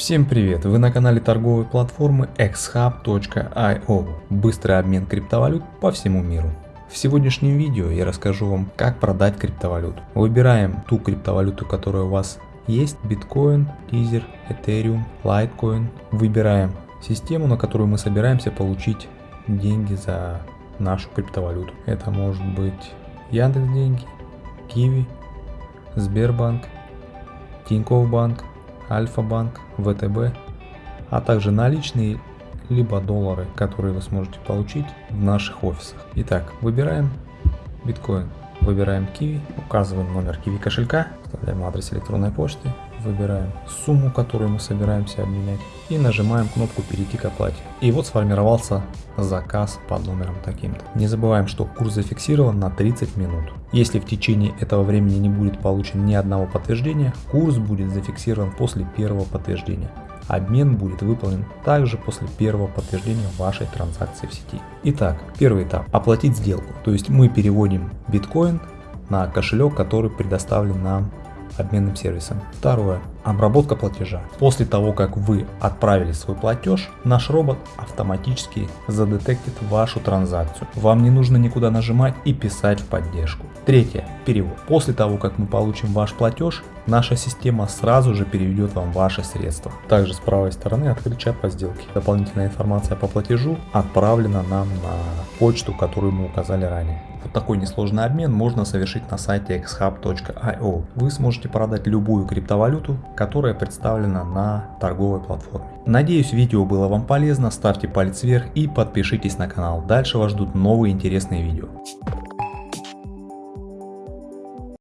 Всем привет! Вы на канале торговой платформы xhub.io Быстрый обмен криптовалют по всему миру. В сегодняшнем видео я расскажу вам, как продать криптовалюту. Выбираем ту криптовалюту, которая у вас есть. Биткоин, Ether, Ethereum, Litecoin. Выбираем систему, на которую мы собираемся получить деньги за нашу криптовалюту. Это может быть Яндекс деньги, Киви, Сбербанк, Тинькофф банк, Альфа-банк, ВТБ, а также наличные либо доллары, которые вы сможете получить в наших офисах. Итак, выбираем биткоин, выбираем Kiwi, указываем номер Kiwi кошелька, вставляем адрес электронной почты, выбираем сумму, которую мы собираемся обменять и нажимаем кнопку перейти к оплате. И вот сформировался заказ под номером таким-то. Не забываем, что курс зафиксирован на 30 минут. Если в течение этого времени не будет получен ни одного подтверждения, курс будет зафиксирован после первого подтверждения. Обмен будет выполнен также после первого подтверждения вашей транзакции в сети. Итак, первый этап – оплатить сделку. То есть мы переводим биткоин на кошелек, который предоставлен нам обменным сервисом. Второе. Обработка платежа. После того, как вы отправили свой платеж, наш робот автоматически задетектит вашу транзакцию. Вам не нужно никуда нажимать и писать в поддержку. Третье. Перевод. После того, как мы получим ваш платеж, наша система сразу же переведет вам ваши средства. Также с правой стороны открыт чат по сделке. Дополнительная информация по платежу отправлена нам на почту, которую мы указали ранее. Вот такой несложный обмен можно совершить на сайте xhub.io. Вы сможете продать любую криптовалюту, которая представлена на торговой платформе. Надеюсь видео было вам полезно, ставьте палец вверх и подпишитесь на канал. Дальше вас ждут новые интересные видео.